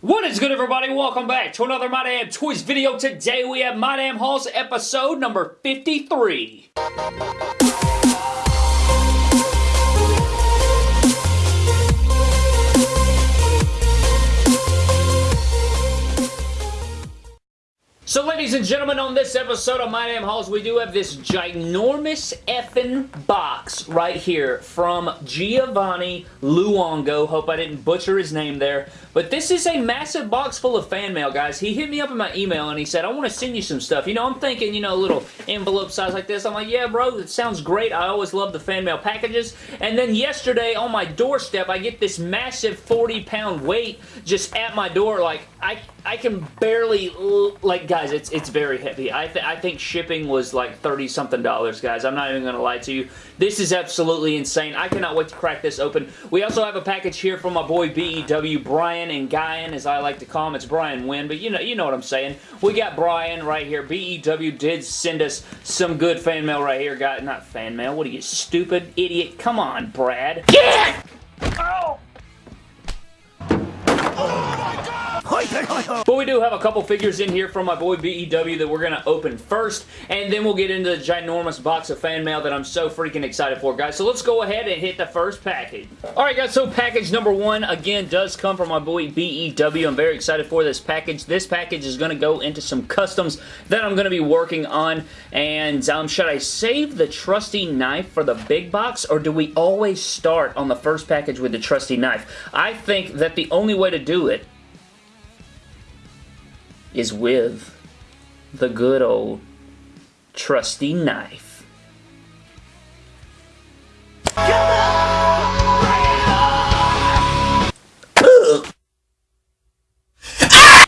What is good everybody? Welcome back to another My Damn Toys video. Today we have My Damn episode number 53. So ladies and gentlemen, on this episode of My Damn Hauls, we do have this ginormous effing box right here from Giovanni Luongo. Hope I didn't butcher his name there. But this is a massive box full of fan mail, guys. He hit me up in my email and he said, I want to send you some stuff. You know, I'm thinking, you know, a little envelope size like this. I'm like, yeah, bro, it sounds great. I always love the fan mail packages. And then yesterday on my doorstep, I get this massive 40-pound weight just at my door. Like, I, I can barely, like, guys, it's it's very heavy. I, th I think shipping was like 30 something dollars, guys. I'm not even going to lie to you. This is absolutely insane. I cannot wait to crack this open. We also have a package here from my boy BEW, Brian and Guyan, as I like to call him. It's Brian Wynn, but you know, you know what I'm saying. We got Brian right here. BEW did send us some good fan mail right here, guy. Not fan mail. What are you, stupid idiot? Come on, Brad. Get! But we do have a couple figures in here from my boy BEW that we're going to open first, and then we'll get into the ginormous box of fan mail that I'm so freaking excited for, guys. So let's go ahead and hit the first package. Alright, guys, so package number one, again, does come from my boy BEW. I'm very excited for this package. This package is going to go into some customs that I'm going to be working on, and um, should I save the trusty knife for the big box, or do we always start on the first package with the trusty knife? I think that the only way to do it is with the good old trusty knife.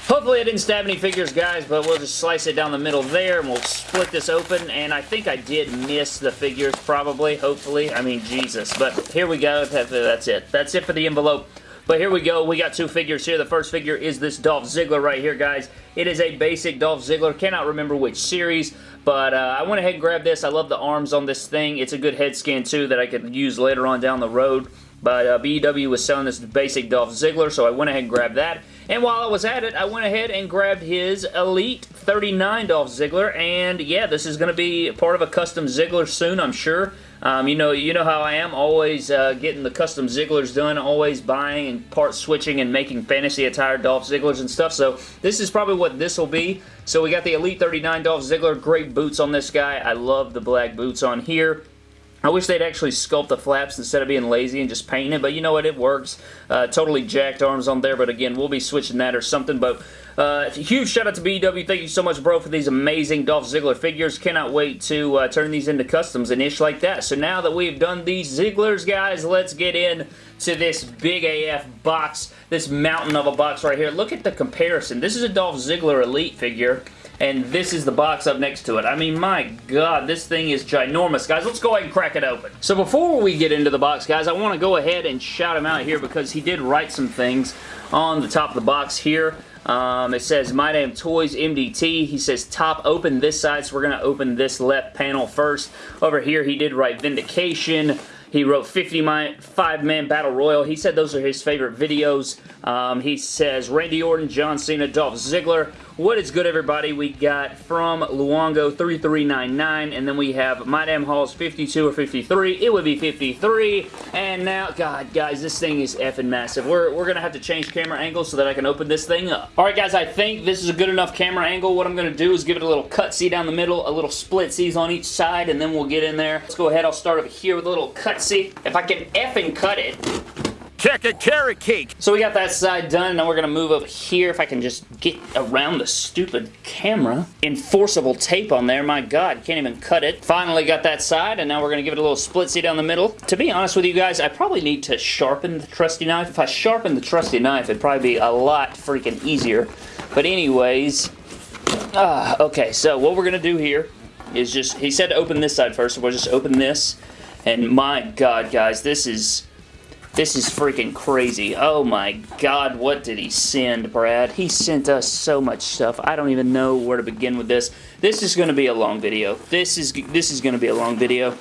Hopefully I didn't stab any figures, guys, but we'll just slice it down the middle there, and we'll split this open, and I think I did miss the figures, probably, hopefully. I mean, Jesus. But here we go. That's it. That's it for the envelope. But here we go. We got two figures here. The first figure is this Dolph Ziggler right here, guys. It is a basic Dolph Ziggler. Cannot remember which series, but uh, I went ahead and grabbed this. I love the arms on this thing. It's a good head scan, too, that I could use later on down the road. But uh, BEW was selling this basic Dolph Ziggler, so I went ahead and grabbed that. And while I was at it, I went ahead and grabbed his Elite 39 Dolph Ziggler. And yeah, this is going to be part of a custom Ziggler soon, I'm sure. Um, you know, you know how I am, always uh, getting the custom Zigglers done, always buying and part switching and making fantasy attire Dolph Zigglers and stuff. So this is probably what this will be. So we got the Elite 39 Dolph Ziggler, great boots on this guy. I love the black boots on here. I wish they'd actually sculpt the flaps instead of being lazy and just paint it, but you know what, it works. Uh, totally jacked arms on there, but again, we'll be switching that or something, but uh, huge shout out to BW. Thank you so much, bro, for these amazing Dolph Ziggler figures. Cannot wait to uh, turn these into customs and ish like that. So now that we've done these Zigglers, guys, let's get in to this big AF box, this mountain of a box right here. Look at the comparison. This is a Dolph Ziggler Elite figure and this is the box up next to it. I mean, my god, this thing is ginormous. Guys, let's go ahead and crack it open. So before we get into the box, guys, I want to go ahead and shout him out here because he did write some things on the top of the box here. Um, it says My Damn Toys MDT. He says top open this side, so we're going to open this left panel first. Over here, he did write Vindication. He wrote 55-man Battle Royal. He said those are his favorite videos. Um, he says Randy Orton, John Cena, Dolph Ziggler. What is good, everybody? We got from Luongo 3399, and then we have My Damn Hauls 52 or 53. It would be 53. And now, God, guys, this thing is effing massive. We're, we're going to have to change camera angles so that I can open this thing up. All right, guys, I think this is a good enough camera angle. What I'm going to do is give it a little cut C down the middle, a little split C's on each side, and then we'll get in there. Let's go ahead. I'll start over here with a little cut C. If I can effing cut it, Check a carrot cake. So we got that side done. Now we're going to move over here. If I can just get around the stupid camera. Enforceable tape on there. My God, can't even cut it. Finally got that side, and now we're going to give it a little split C down the middle. To be honest with you guys, I probably need to sharpen the trusty knife. If I sharpen the trusty knife, it'd probably be a lot freaking easier. But anyways, uh, okay, so what we're going to do here is just, he said to open this side first, so we'll just open this. And my God, guys, this is this is freaking crazy. Oh my god, what did he send, Brad? He sent us so much stuff. I don't even know where to begin with this. This is going to be a long video. This is this is going to be a long video.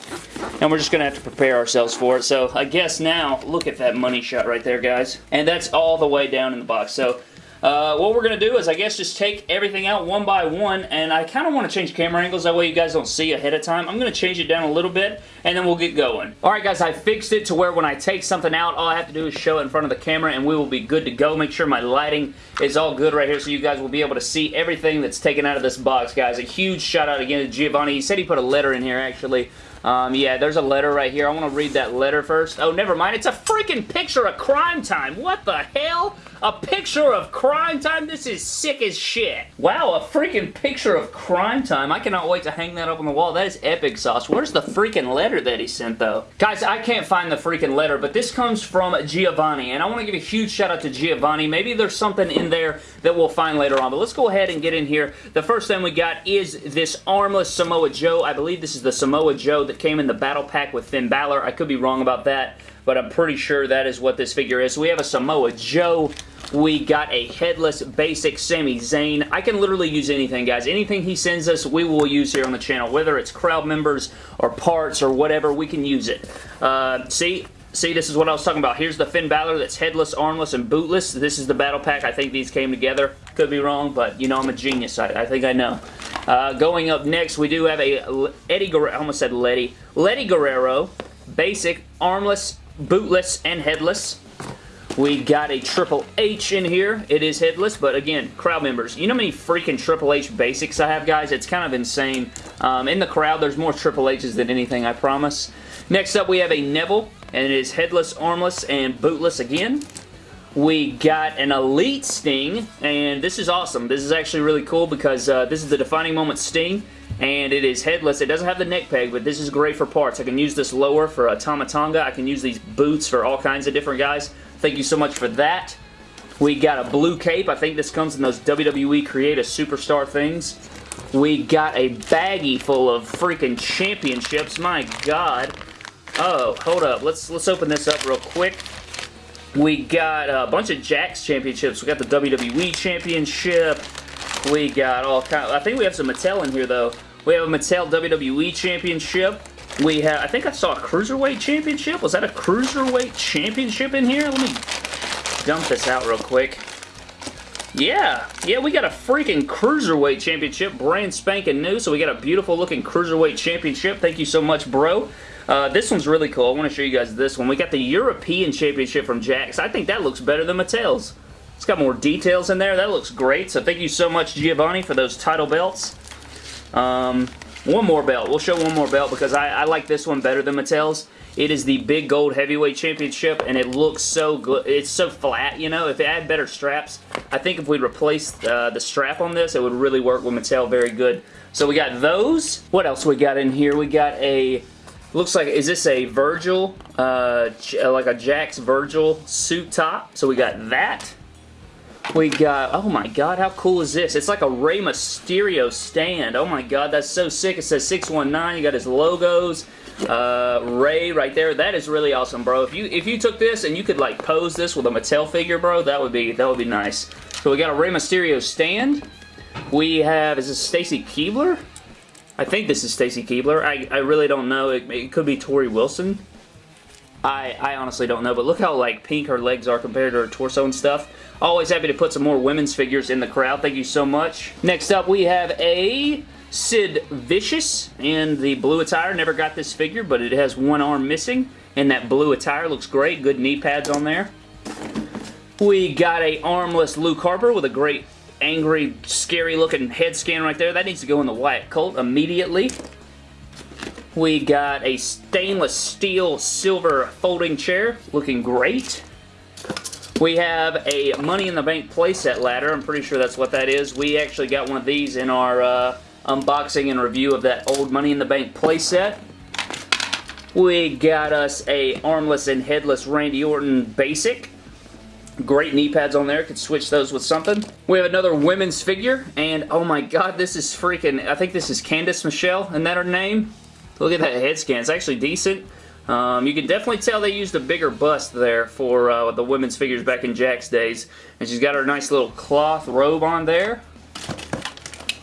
And we're just going to have to prepare ourselves for it. So I guess now, look at that money shot right there, guys. And that's all the way down in the box. So uh, what we're going to do is I guess just take everything out one by one and I kind of want to change camera angles that way you guys don't see ahead of time. I'm going to change it down a little bit and then we'll get going. Alright guys, I fixed it to where when I take something out all I have to do is show it in front of the camera and we will be good to go. Make sure my lighting is all good right here so you guys will be able to see everything that's taken out of this box guys. A huge shout out again to Giovanni. He said he put a letter in here actually. Um, yeah, there's a letter right here. I want to read that letter first. Oh, never mind. It's a freaking picture of crime time. What the hell? A picture of crime time? This is sick as shit. Wow, a freaking picture of crime time. I cannot wait to hang that up on the wall. That is epic sauce. Where's the freaking letter that he sent, though? Guys, I can't find the freaking letter, but this comes from Giovanni, and I want to give a huge shout out to Giovanni. Maybe there's something in there that we'll find later on, but let's go ahead and get in here. The first thing we got is this armless Samoa Joe. I believe this is the Samoa Joe that came in the battle pack with Finn Balor. I could be wrong about that, but I'm pretty sure that is what this figure is. We have a Samoa Joe we got a headless basic Sami Zayn. I can literally use anything, guys. Anything he sends us, we will use here on the channel. Whether it's crowd members or parts or whatever, we can use it. Uh, see, See, this is what I was talking about. Here's the Finn Balor that's headless, armless, and bootless. This is the battle pack. I think these came together. Could be wrong, but you know I'm a genius. I, I think I know. Uh, going up next, we do have a Eddie Guerrero. I almost said Letty. Letty Guerrero, basic, armless, bootless, and headless. We got a Triple H in here. It is headless, but again, crowd members. You know how many freaking Triple H basics I have, guys? It's kind of insane. Um, in the crowd, there's more Triple H's than anything, I promise. Next up, we have a Neville, and it is headless, armless, and bootless again. We got an Elite Sting, and this is awesome. This is actually really cool because uh, this is the Defining Moment Sting, and it is headless. It doesn't have the neck peg, but this is great for parts. I can use this lower for a Tama Tonga. I can use these boots for all kinds of different guys. Thank you so much for that. We got a blue cape. I think this comes in those WWE Create a Superstar things. We got a baggie full of freaking championships. My God. Oh, hold up. Let's let's open this up real quick. We got a bunch of Jakks championships. We got the WWE Championship. We got all kind. Of, I think we have some Mattel in here though. We have a Mattel WWE Championship. We have, I think I saw a Cruiserweight Championship. Was that a Cruiserweight Championship in here? Let me dump this out real quick. Yeah, yeah, we got a freaking Cruiserweight Championship, brand spanking new, so we got a beautiful looking Cruiserweight Championship. Thank you so much, bro. Uh, this one's really cool. I want to show you guys this one. We got the European Championship from Jakks. I think that looks better than Mattel's. It's got more details in there. That looks great. So thank you so much, Giovanni, for those title belts. Um, one more belt. We'll show one more belt because I, I like this one better than Mattel's. It is the Big Gold Heavyweight Championship, and it looks so good. It's so flat, you know. If it had better straps, I think if we replaced uh, the strap on this, it would really work with Mattel very good. So we got those. What else we got in here? We got a... Looks like, is this a Virgil, uh, like a Jakks Virgil suit top? So we got that. We got, oh my god, how cool is this? It's like a Rey Mysterio stand. Oh my god, that's so sick. It says 619. You got his logos. Uh, Ray right there. That is really awesome, bro. If you if you took this and you could like pose this with a Mattel figure, bro, that would be that would be nice. So we got a Rey Mysterio stand. We have, is this Stacy Keibler? I think this is Stacy Keibler. I, I really don't know. It, it could be Torrie Wilson. I, I honestly don't know, but look how like pink her legs are compared to her torso and stuff. Always happy to put some more women's figures in the crowd. Thank you so much. Next up, we have a Sid Vicious in the blue attire. Never got this figure, but it has one arm missing. And that blue attire looks great. Good knee pads on there. We got a armless Luke Harper with a great angry, scary looking head scan right there. That needs to go in the Wyatt Colt immediately. We got a stainless steel silver folding chair looking great. We have a Money in the Bank playset ladder. I'm pretty sure that's what that is. We actually got one of these in our uh, unboxing and review of that old Money in the Bank playset. We got us a armless and headless Randy Orton basic. Great knee pads on there. Could switch those with something. We have another women's figure, and oh my god, this is freaking... I think this is Candice Michelle, isn't that her name? Look at that head scan. It's actually decent. Um, you can definitely tell they used a bigger bust there for uh, the women's figures back in Jakks days. And she's got her nice little cloth robe on there.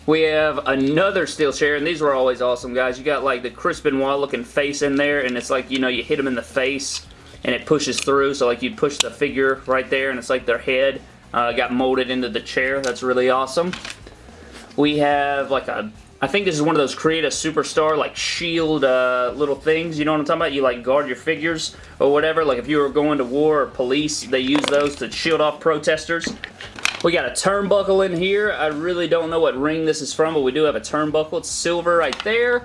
We have another steel chair, and these were always awesome, guys. You got like the Chris Benoit looking face in there, and it's like, you know, you hit them in the face, and it pushes through, so like you push the figure right there, and it's like their head. uh, got molded into the chair. That's really awesome. We have like a I think this is one of those create a superstar like shield uh, little things. You know what I'm talking about? You like guard your figures or whatever. Like if you were going to war or police, they use those to shield off protesters. We got a turnbuckle in here. I really don't know what ring this is from, but we do have a turnbuckle. It's silver right there.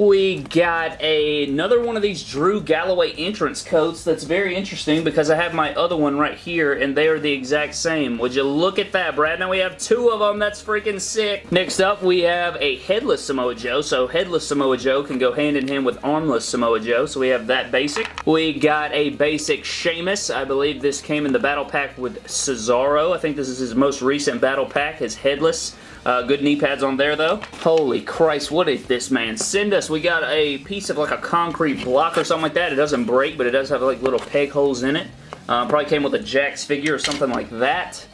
We got a, another one of these Drew Galloway entrance coats that's very interesting because I have my other one right here and they are the exact same. Would you look at that, Brad? Now we have two of them. That's freaking sick. Next up, we have a headless Samoa Joe. So headless Samoa Joe can go hand in hand with armless Samoa Joe. So we have that basic. We got a basic Sheamus. I believe this came in the battle pack with Cesaro. I think this is his most recent battle pack, his headless. Uh, good knee pads on there, though. Holy Christ, what is this, man? Send us. We got a piece of like a concrete block or something like that. It doesn't break, but it does have like little peg holes in it. Uh, probably came with a Jakks figure or something like that.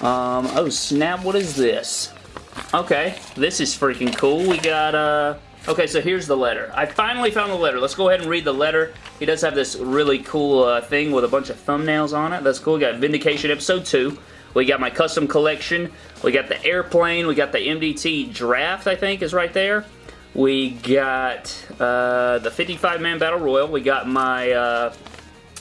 Um, oh, snap. What is this? Okay, this is freaking cool. We got, uh... Okay, so here's the letter. I finally found the letter. Let's go ahead and read the letter. He does have this really cool uh, thing with a bunch of thumbnails on it. That's cool. We got Vindication Episode 2. We got my custom collection. We got the airplane. We got the MDT draft, I think, is right there. We got uh, the 55-man Battle Royal. We got my, uh,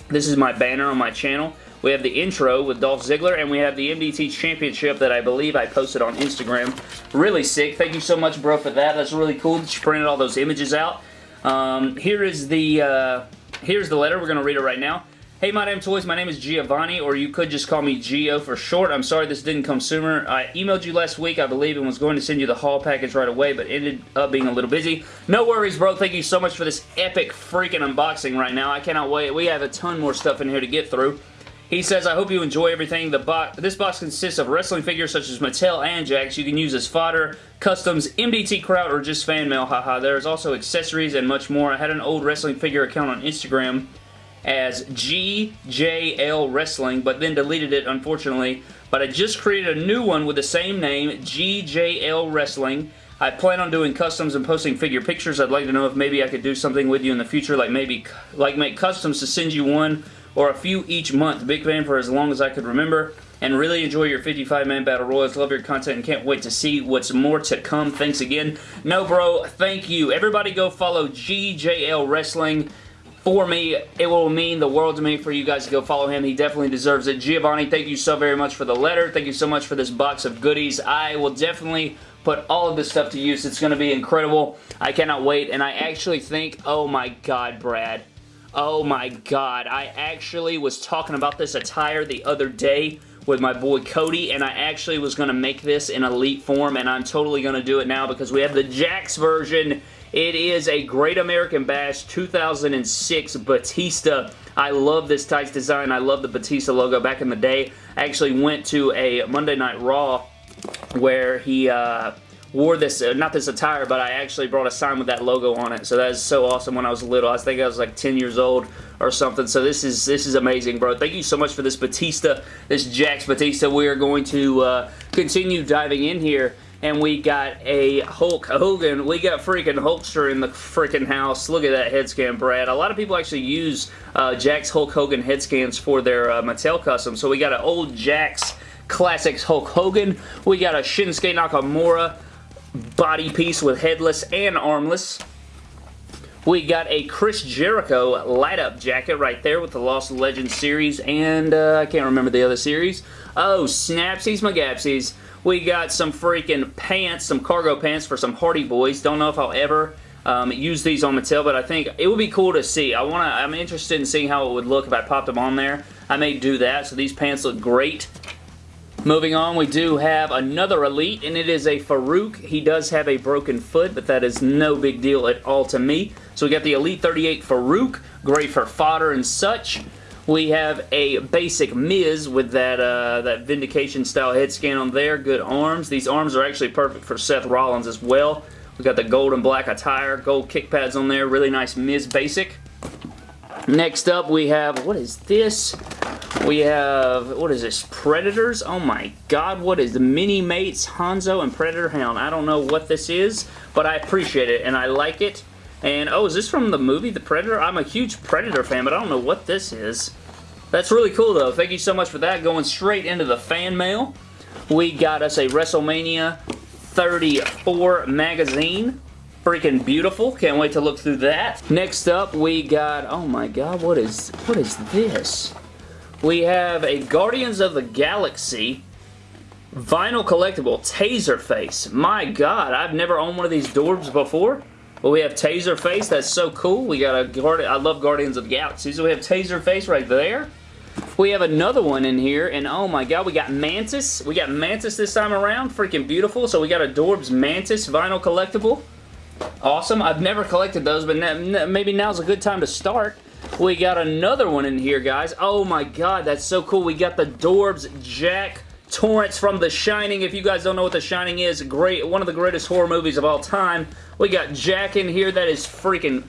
this is my banner on my channel. We have the intro with Dolph Ziggler, and we have the MDT Championship that I believe I posted on Instagram. Really sick. Thank you so much, bro, for that. That's really cool that you printed all those images out. Um, here is the, uh, here's the letter. We're going to read it right now. Hey, My Damn Toys, my name is Giovanni, or you could just call me Gio for short. I'm sorry this didn't come sooner. I emailed you last week, I believe, and was going to send you the haul package right away, but ended up being a little busy. No worries, bro. Thank you so much for this epic freaking unboxing right now. I cannot wait. We have a ton more stuff in here to get through. He says, I hope you enjoy everything. The box, This box consists of wrestling figures such as Mattel and Jakks. You can use as fodder, customs, MDT crowd, or just fan mail. Haha. There's also accessories and much more. I had an old wrestling figure account on Instagram as GJL Wrestling, but then deleted it, unfortunately. But I just created a new one with the same name, GJL Wrestling. I plan on doing customs and posting figure pictures. I'd like to know if maybe I could do something with you in the future, like maybe like make customs to send you one or a few each month. Big fan for as long as I could remember. And really enjoy your 55-man Battle Royals. Love your content and can't wait to see what's more to come. Thanks again. No, bro, thank you. Everybody go follow GJL Wrestling for me, it will mean the world to me for you guys to go follow him. He definitely deserves it. Giovanni, thank you so very much for the letter. Thank you so much for this box of goodies. I will definitely put all of this stuff to use. It's going to be incredible. I cannot wait, and I actually think, oh my god, Brad. Oh my god. I actually was talking about this attire the other day with my boy Cody, and I actually was going to make this in elite form, and I'm totally going to do it now because we have the Jakks version it is a Great American Bash 2006 Batista. I love this tights design. I love the Batista logo back in the day. I actually went to a Monday Night Raw where he uh, wore this, uh, not this attire, but I actually brought a sign with that logo on it. So that is so awesome when I was little. I think I was like 10 years old or something. So this is this is amazing, bro. Thank you so much for this Batista, this Jakks Batista. We are going to uh, continue diving in here and we got a Hulk Hogan. We got freaking Hulkster in the freaking house. Look at that head scan, Brad. A lot of people actually use uh, Jakks Hulk Hogan head scans for their uh, Mattel custom. So we got an old Jakks Classics Hulk Hogan. We got a Shinsuke Nakamura body piece with headless and armless. We got a Chris Jericho light-up jacket right there with the Lost Legends series, and uh, I can't remember the other series. Oh, Snapsies McGapsies. We got some freaking pants, some cargo pants for some Hardy Boys. Don't know if I'll ever um, use these on Mattel, but I think it would be cool to see. I want to. I'm interested in seeing how it would look if I popped them on there. I may do that, so these pants look great. Moving on, we do have another Elite, and it is a Farouk. He does have a broken foot, but that is no big deal at all to me. So we got the Elite 38 Farouk, great for fodder and such. We have a basic Miz with that uh, that Vindication style head scan on there. Good arms. These arms are actually perfect for Seth Rollins as well. We got the gold and black attire, gold kick pads on there. Really nice Miz basic. Next up we have, what is this? We have, what is this, Predators? Oh my god, what is the Mini Mates Hanzo and Predator Hound? I don't know what this is, but I appreciate it and I like it. And, oh, is this from the movie The Predator? I'm a huge Predator fan, but I don't know what this is. That's really cool, though. Thank you so much for that. Going straight into the fan mail, we got us a WrestleMania 34 magazine. Freaking beautiful. Can't wait to look through that. Next up, we got... Oh my god, what is... What is this? We have a Guardians of the Galaxy vinyl collectible Taserface. My god, I've never owned one of these Dorbz before. But we have Taserface. That's so cool. We got a Guardian. I love Guardians of the Galaxy. So we have Taserface right there. We have another one in here, and oh my god, we got Mantis. We got Mantis this time around. Freaking beautiful. So we got a Dorbz Mantis vinyl collectible. Awesome. I've never collected those, but maybe now's a good time to start. We got another one in here, guys. Oh my god, that's so cool. We got the Dorbz Jack Torrance from The Shining. If you guys don't know what The Shining is, great, one of the greatest horror movies of all time. We got Jack in here. That is freaking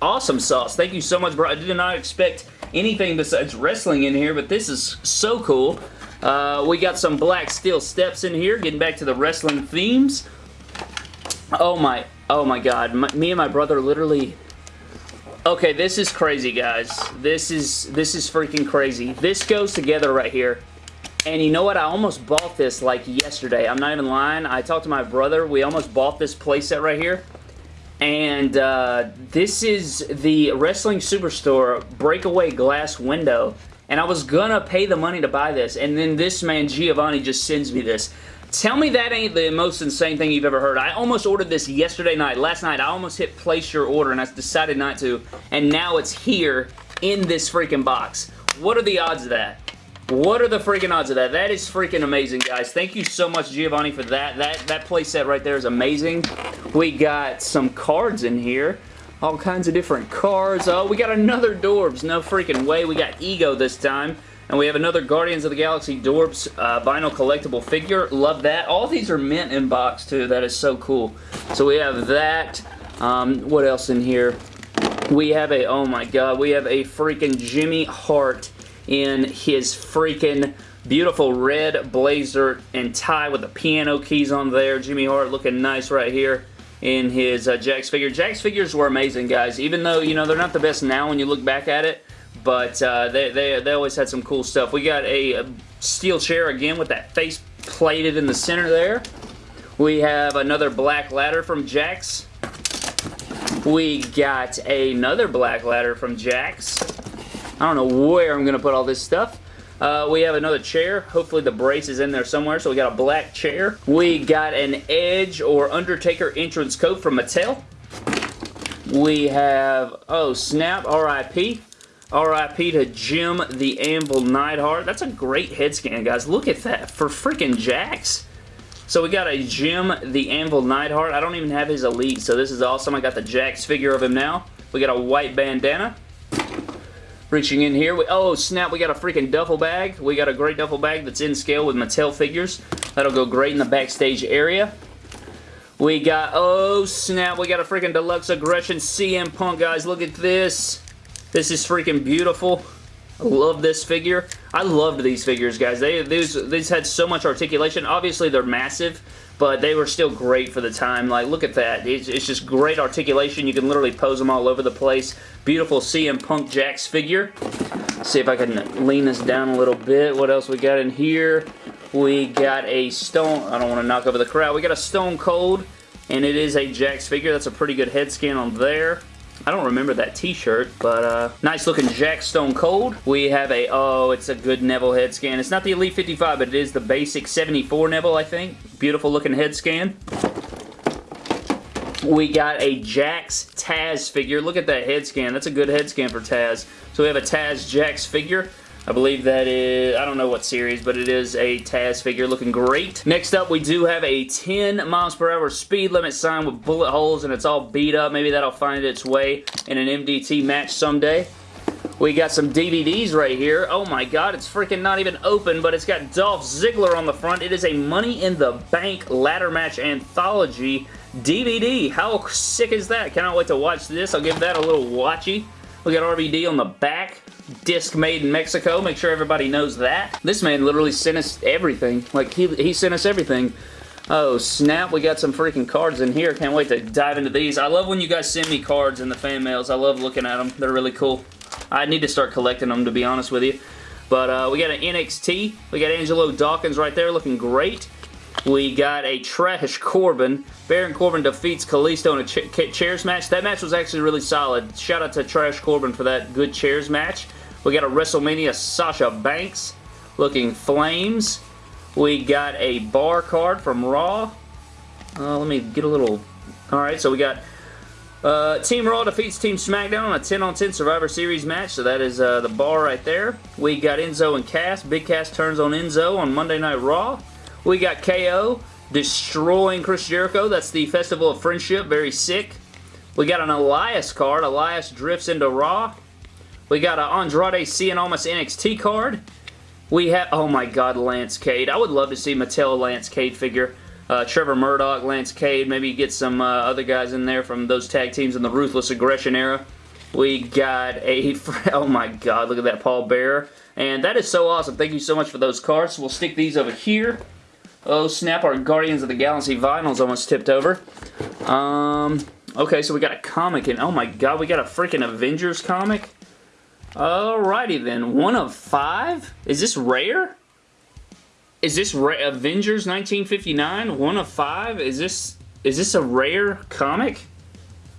awesome sauce. Thank you so much, bro. I did not expect anything besides wrestling in here, but this is so cool. Uh, we got some black steel steps in here, getting back to the wrestling themes. Oh my, oh my god. My, me and my brother literally... Okay, this is crazy, guys. This is, this is freaking crazy. This goes together right here. And you know what? I almost bought this like yesterday. I'm not even lying. I talked to my brother. We almost bought this playset right here. And uh, this is the Wrestling Superstore Breakaway Glass Window. And I was gonna pay the money to buy this. And then this man, Giovanni, just sends me this. Tell me that ain't the most insane thing you've ever heard. I almost ordered this yesterday night. Last night, I almost hit place your order and I decided not to. And now it's here in this freaking box. What are the odds of that? What are the freaking odds of that? That is freaking amazing, guys. Thank you so much, Giovanni, for that. That, that playset right there is amazing. We got some cards in here. All kinds of different cards. Oh, we got another Dorbz. No freaking way. We got Ego this time. And we have another Guardians of the Galaxy Dorbz uh, vinyl collectible figure. Love that. All these are mint in box, too. That is so cool. So we have that. Um, what else in here? We have a, oh my god, we have a freaking Jimmy Hart in his freaking beautiful red blazer and tie with the piano keys on there. Jimmy Hart looking nice right here in his uh, Jakks figure. Jakks figures were amazing, guys. Even though, you know, they're not the best now when you look back at it, but uh, they, they, they always had some cool stuff. We got a, a steel chair again with that face plated in the center there. We have another black ladder from Jakks. We got another black ladder from Jakks. I don't know where I'm going to put all this stuff. Uh, we have another chair. Hopefully the brace is in there somewhere. So we got a black chair. We got an Edge or Undertaker entrance coat from Mattel. We have, oh snap, RIP. RIP to Jim the Anvil Neidhart. That's a great head scan, guys. Look at that. For freaking Jakks. So we got a Jim the Anvil Neidhart. I don't even have his Elite, so this is awesome. I got the Jakks figure of him now. We got a white bandana. Reaching in here. We, oh, snap. We got a freaking duffel bag. We got a great duffel bag that's in scale with Mattel figures. That'll go great in the backstage area. We got, oh, snap. We got a freaking deluxe aggression CM Punk, guys. Look at this. This is freaking beautiful. I love this figure. I loved these figures, guys. They these, these had so much articulation. Obviously, they're massive, but they were still great for the time. Like, look at that. It's, it's just great articulation. You can literally pose them all over the place. Beautiful CM Punk Jakks figure. Let's see if I can lean this down a little bit. What else we got in here? We got a Stone... I don't want to knock over the crowd. We got a Stone Cold, and it is a Jakks figure. That's a pretty good head scan on there. I don't remember that t-shirt, but uh, nice looking Jakks Stone Cold. We have a, oh, it's a good Neville head scan. It's not the Elite 55, but it is the basic 74 Neville, I think. Beautiful looking head scan. We got a Jakks Taz figure. Look at that head scan. That's a good head scan for Taz. So we have a Taz Jakks figure. I believe that is, I don't know what series, but it is a Taz figure looking great. Next up, we do have a 10 miles per hour speed limit sign with bullet holes and it's all beat up. Maybe that'll find its way in an MDT match someday. We got some DVDs right here. Oh my god, it's freaking not even open, but it's got Dolph Ziggler on the front. It is a Money in the Bank ladder match anthology DVD. How sick is that? Cannot wait to watch this. I'll give that a little watchy. We got RVD on the back disc made in Mexico. Make sure everybody knows that. This man literally sent us everything. Like, he, he sent us everything. Oh, snap. We got some freaking cards in here. Can't wait to dive into these. I love when you guys send me cards in the fan mails. I love looking at them. They're really cool. I need to start collecting them, to be honest with you. But uh, we got an NXT. We got Angelo Dawkins right there looking great. We got a Trash Corbin. Baron Corbin defeats Kalisto in a ch chairs match. That match was actually really solid. Shout out to Trash Corbin for that good chairs match. We got a WrestleMania Sasha Banks looking flames. We got a bar card from Raw. Uh, let me get a little... Alright, so we got uh, Team Raw defeats Team SmackDown on a 10 on 10 Survivor Series match, so that is uh, the bar right there. We got Enzo and Cass. Big Cass turns on Enzo on Monday Night Raw. We got KO destroying Chris Jericho. That's the Festival of Friendship. Very sick. We got an Elias card. Elias drifts into Raw. We got an Andrade Cien Almas NXT card. We have, oh my god, Lance Cade. I would love to see Mattel Lance Cade figure. Uh, Trevor Murdoch, Lance Cade, maybe get some uh, other guys in there from those tag teams in the Ruthless Aggression era. We got a, oh my god, look at that Paul Bearer. And that is so awesome. Thank you so much for those cards. We'll stick these over here. Oh snap, our Guardians of the Galaxy vinyl's almost tipped over. Um, okay, so we got a comic, and oh my god, we got a freaking Avengers comic. Alrighty then, one of five? Is this rare? Is this Ra Avengers 1959? One of five? Is this is this a rare comic?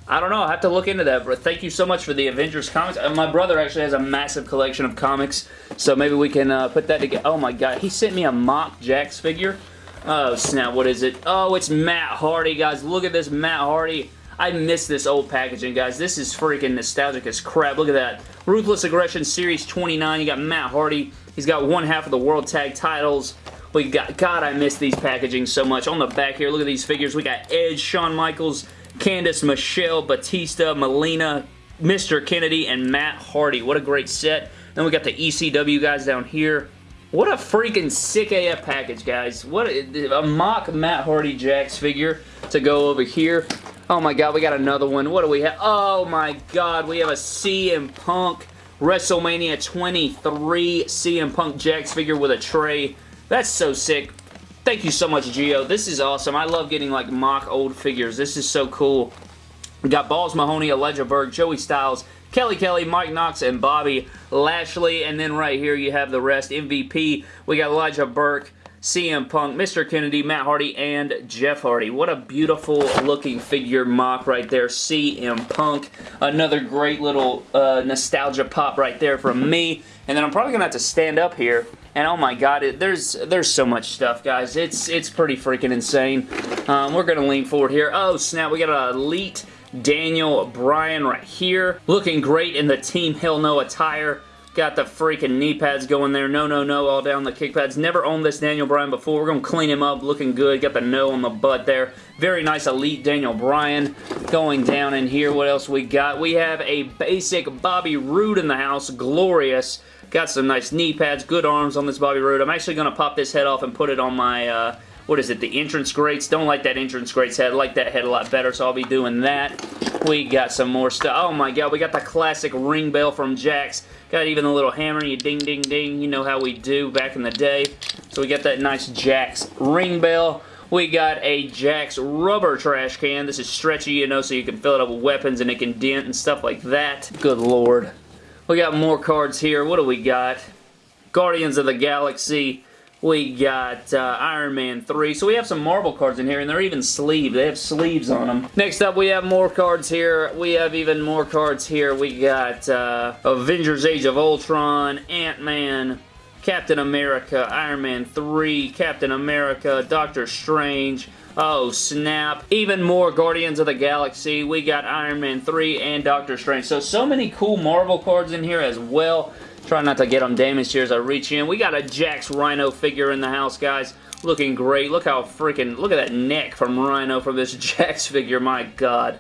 I don't know. I have to look into that. But thank you so much for the Avengers comics. Uh, my brother actually has a massive collection of comics, so maybe we can uh, put that together. Oh my god, he sent me a mock Jakks figure. Oh snap, what is it? Oh, it's Matt Hardy, guys. Look at this Matt Hardy. I miss this old packaging, guys. This is freaking nostalgic as crap. Look at that. Ruthless Aggression Series 29. You got Matt Hardy. He's got one half of the World Tag Titles. We got, God, I miss these packaging so much. On the back here, look at these figures. We got Edge, Shawn Michaels, Candice, Michelle, Batista, Melina, Mr. Kennedy, and Matt Hardy. What a great set. Then we got the ECW guys down here. What a freaking sick AF package, guys. What a, a mock Matt Hardy Jakks figure to go over here. Oh my god, we got another one. What do we have? Oh my god, we have a CM Punk WrestleMania 23 CM Punk Jakks figure with a tray. That's so sick. Thank you so much, Gio. This is awesome. I love getting like mock old figures. This is so cool. We got Balls Mahoney, Elijah Burke, Joey Styles, Kelly Kelly, Mike Knox, and Bobby Lashley. And then right here you have the rest. MVP, we got Elijah Burke, CM Punk, Mr. Kennedy, Matt Hardy, and Jeff Hardy. What a beautiful looking figure mock right there. CM Punk. Another great little uh, nostalgia pop right there from me. And then I'm probably going to have to stand up here and oh my god, it, there's there's so much stuff, guys. It's it's pretty freaking insane. Um, we're going to lean forward here. Oh, snap. We got an Elite Daniel Bryan right here. Looking great in the Team Hell No attire. Got the freaking knee pads going there. No, no, no, all down the kick pads. Never owned this Daniel Bryan before. We're going to clean him up. Looking good. Got the no on the butt there. Very nice Elite Daniel Bryan going down in here. What else we got? We have a basic Bobby Roode in the house. Glorious. Got some nice knee pads, good arms on this Bobby Roode. I'm actually going to pop this head off and put it on my, uh, what is it, the entrance greats. Don't like that entrance greats head. I like that head a lot better, so I'll be doing that. We got some more stuff. Oh my god, we got the classic ring bell from Jakks. Got even the little hammer, you ding, ding, ding. You know how we do back in the day. So we got that nice Jakks ring bell. We got a Jakks rubber trash can. This is stretchy, you know, so you can fill it up with weapons and it can dent and stuff like that. Good lord. We got more cards here. What do we got? Guardians of the Galaxy. We got uh, Iron Man 3. So we have some Marvel cards in here, and they're even sleeved. They have sleeves on them. Next up, we have more cards here. We have even more cards here. We got uh, Avengers Age of Ultron, Ant-Man, Captain America, Iron Man 3, Captain America, Doctor Strange, Oh, snap. Even more Guardians of the Galaxy. We got Iron Man 3 and Doctor Strange. So, so many cool Marvel cards in here as well. Try not to get them damaged here as I reach in. We got a Jakks Rhino figure in the house, guys. Looking great. Look how freaking... Look at that neck from Rhino from this Jakks figure. My God.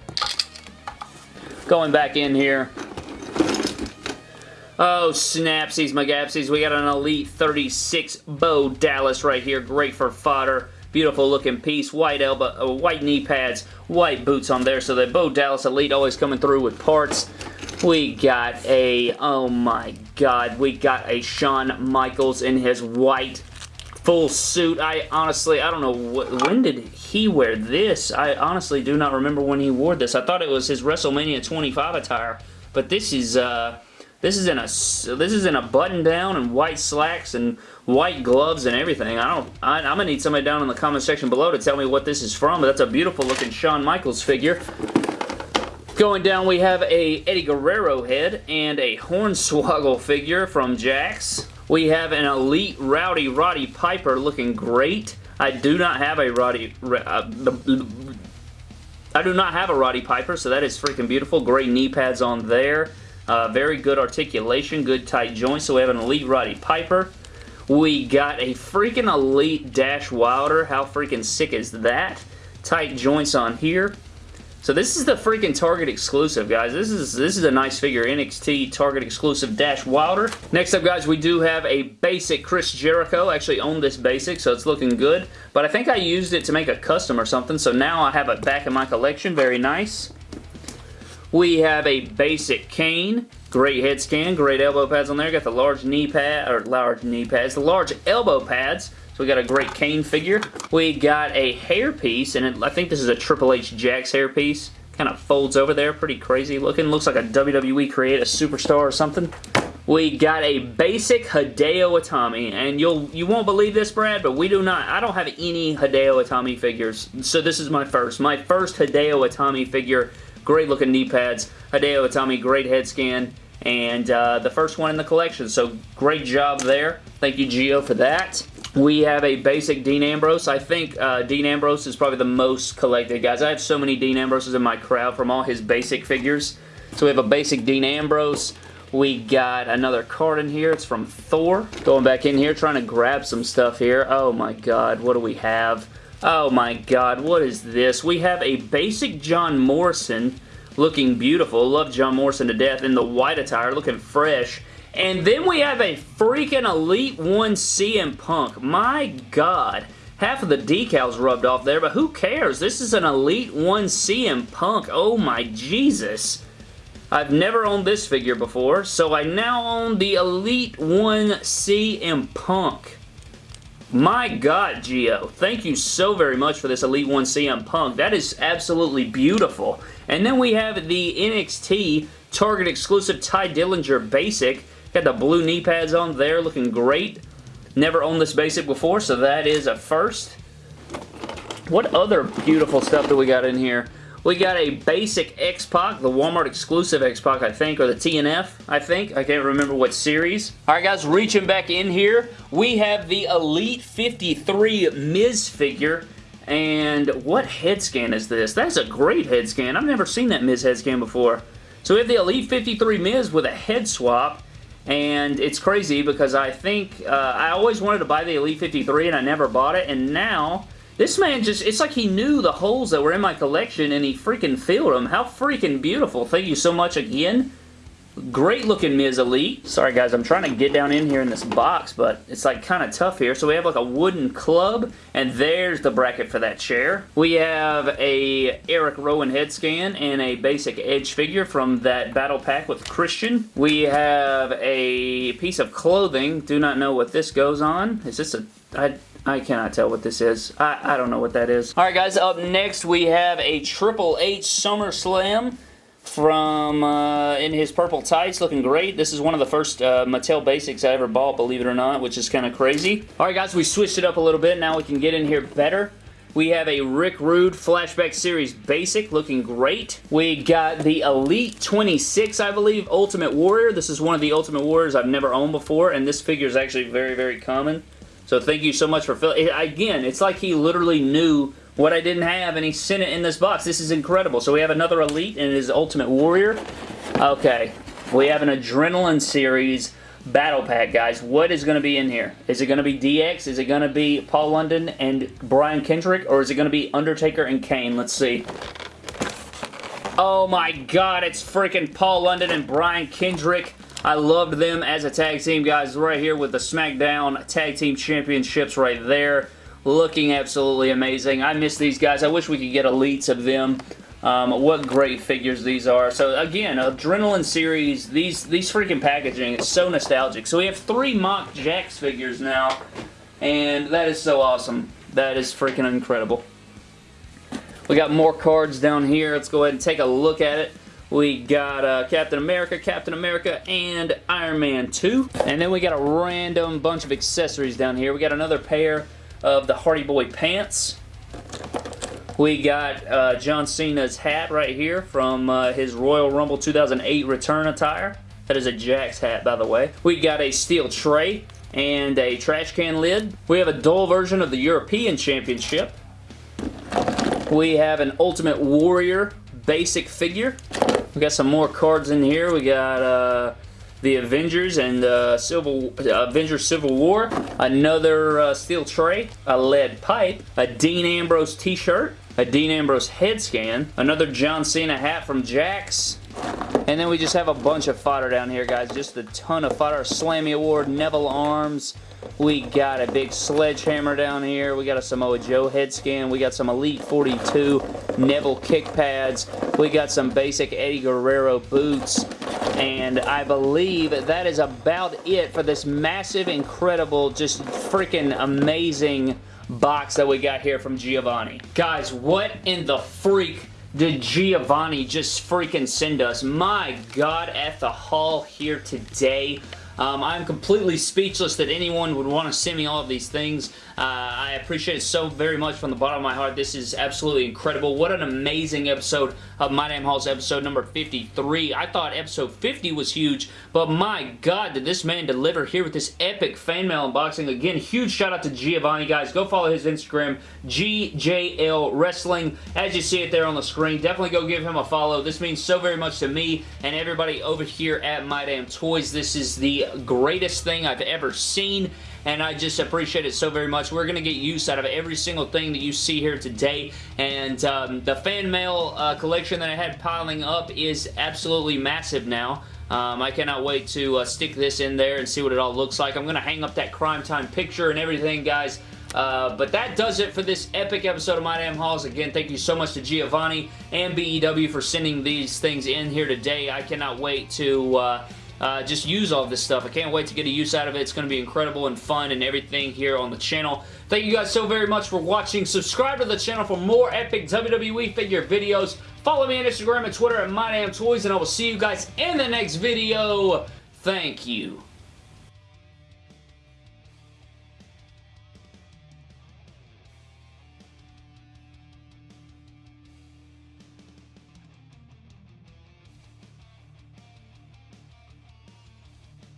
Going back in here. Oh, snapsies, magapsies. We got an Elite 36 Bo Dallas right here. Great for fodder. Beautiful looking piece. White elbow, uh, white knee pads, white boots on there. So the Bo Dallas Elite always coming through with parts. We got a, oh my god, we got a Shawn Michaels in his white full suit. I honestly, I don't know, when did he wear this? I honestly do not remember when he wore this. I thought it was his WrestleMania 25 attire, but this is, uh, This is in a this is in a button down and white slacks and white gloves and everything. I don't. I, am gonna need somebody down in the comment section below to tell me what this is from. But that's a beautiful looking Shawn Michaels figure. Going down, we have a Eddie Guerrero head and a Hornswoggle figure from Jakks. We have an Elite Rowdy Roddy Piper looking great. I do not have a Roddy... Uh, I do not have a Roddy Piper, so that is freaking beautiful. Great knee pads on there. Uh, very good articulation, good tight joints. So we have an Elite Roddy Piper. We got a freaking Elite Dash Wilder. How freaking sick is that? Tight joints on here. So this is the freaking Target exclusive, guys. This is this is a nice figure. NXT Target exclusive Dash Wilder. Next up, guys, we do have a basic Chris Jericho. Actually own this basic, so it's looking good. But I think I used it to make a custom or something, so now I have it back in my collection. Very nice. We have a basic Kane. Great head scan, great elbow pads on there. Got the large knee pad, or large knee pads, the large elbow pads. So we got a great Kane figure. We got a hairpiece, and it, I think this is a Triple H Jakks hairpiece. Kind of folds over there, pretty crazy looking. Looks like a WWE Create a Superstar or something. We got a basic Hideo Itami, and you'll you won't believe this, Brad, but we do not. I don't have any Hideo Itami figures, so this is my first. My first Hideo Itami figure Great looking knee pads. Hideo Itami, great head scan. And uh, the first one in the collection. So great job there. Thank you, Gio, for that. We have a basic Dean Ambrose. I think uh, Dean Ambrose is probably the most collected, guys. I have so many Dean Ambroses in my crowd from all his basic figures. So we have a basic Dean Ambrose. We got another card in here. It's from Thor. Going back in here, trying to grab some stuff here. Oh my god, what do we have? Oh my god, what is this? We have a basic John Morrison looking beautiful. Love John Morrison to death in the white attire, looking fresh. And then we have a freaking Elite 1 CM Punk. My god. Half of the decals rubbed off there, but who cares? This is an Elite 1 CM Punk. Oh my Jesus. I've never owned this figure before, so I now own the Elite 1 CM Punk. My God, Gio, thank you so very much for this Elite 1 CM Punk. That is absolutely beautiful. And then we have the NXT Target exclusive Tye Dillinger Basic. Got the blue knee pads on there, looking great. Never owned this basic before, so that is a first. What other beautiful stuff do we got in here? We got a basic X-Pac, the Walmart exclusive X-Pac, I think, or the TNF, I think. I can't remember what series. Alright guys, reaching back in here, we have the Elite 53 Miz figure. And what head scan is this? That's a great head scan. I've never seen that Miz head scan before. So we have the Elite 53 Miz with a head swap. And it's crazy because I think, uh, I always wanted to buy the Elite 53 and I never bought it. And now, this man just, it's like he knew the holes that were in my collection and he freaking filled them. How freaking beautiful. Thank you so much again. Great looking Miz Elite. Sorry guys, I'm trying to get down in here in this box, but it's like kind of tough here. So we have like a wooden club, and there's the bracket for that chair. We have a Eric Rowan head scan and a basic Edge figure from that battle pack with Christian. We have a piece of clothing. Do not know what this goes on. Is this a... I, I cannot tell what this is. I, I don't know what that is. Alright guys, up next we have a Triple H SummerSlam from uh, in his purple tights looking great this is one of the first uh, Mattel basics I ever bought believe it or not which is kind of crazy alright guys we switched it up a little bit now we can get in here better we have a Rick Rude Flashback Series Basic looking great. We got the Elite 26, I believe, Ultimate Warrior. This is one of the Ultimate Warriors I've never owned before, and this figure is actually very, very common. So thank you so much for filling. Again, it's like he literally knew what I didn't have and he sent it in this box. This is incredible. So we have another Elite and it is Ultimate Warrior. Okay. We have an Adrenaline Series Battle Pack, guys. What is going to be in here? Is it going to be DX? Is it going to be Paul London and Brian Kendrick? Or is it going to be Undertaker and Kane? Let's see. Oh my god, it's freaking Paul London and Brian Kendrick. I loved them as a tag team, guys, right here with the SmackDown Tag Team Championships right there. Looking absolutely amazing. I miss these guys. I wish we could get elites of them. Um, what great figures these are. So again, Adrenaline Series, these, these freaking packaging is so nostalgic. So we have three mock Jakks figures now, and that is so awesome. That is freaking incredible. We got more cards down here. Let's go ahead and take a look at it. We got uh, Captain America, Captain America, and Iron Man 2. And then we got a random bunch of accessories down here. We got another pair of the Hardy Boy pants. We got uh, John Cena's hat right here from uh, his Royal Rumble 2008 return attire. That is a Jakks hat, by the way. We got a steel tray and a trash can lid. We have a dull version of the European Championship. We have an Ultimate Warrior basic figure. We got some more cards in here. We got uh, the Avengers and uh, Civil Avengers Civil War. Another uh, steel tray, a lead pipe, a Dean Ambrose t-shirt, a Dean Ambrose head scan, another John Cena hat from Jakks, and then we just have a bunch of fodder down here, guys. Just a ton of fodder. Slammy Award, Neville Arms. We got a big sledgehammer down here. We got a Samoa Joe head scan. We got some Elite 42 Neville kick pads. We got some basic Eddie Guerrero boots. And I believe that is about it for this massive, incredible, just freaking amazing box that we got here from Giovanni. Guys, what in the freak did Giovanni just freaking send us? My God, at the hall here today. Um, I'm completely speechless that anyone would want to send me all of these things. Uh, I appreciate it so very much from the bottom of my heart. This is absolutely incredible. What an amazing episode of My Damn Halls episode number 53. I thought episode 50 was huge, but my God, did this man deliver here with this epic fan mail unboxing. Again, huge shout out to Giovanni, guys. Go follow his Instagram, GJL Wrestling. As you see it there on the screen, definitely go give him a follow. This means so very much to me and everybody over here at My Damn Toys. This is the greatest thing I've ever seen and I just appreciate it so very much. We're going to get use out of every single thing that you see here today, and um, the fan mail uh, collection that I had piling up is absolutely massive now. Um, I cannot wait to uh, stick this in there and see what it all looks like. I'm going to hang up that Crime Time picture and everything, guys. Uh, but that does it for this epic episode of My Damn Halls. Again, thank you so much to Giovanni and BEW for sending these things in here today. I cannot wait to uh, uh, just use all this stuff. I can't wait to get a use out of it. It's going to be incredible and fun and everything here on the channel. Thank you guys so very much for watching. Subscribe to the channel for more epic WWE figure videos. Follow me on Instagram and Twitter at MyDamnToys, and I will see you guys in the next video. Thank you.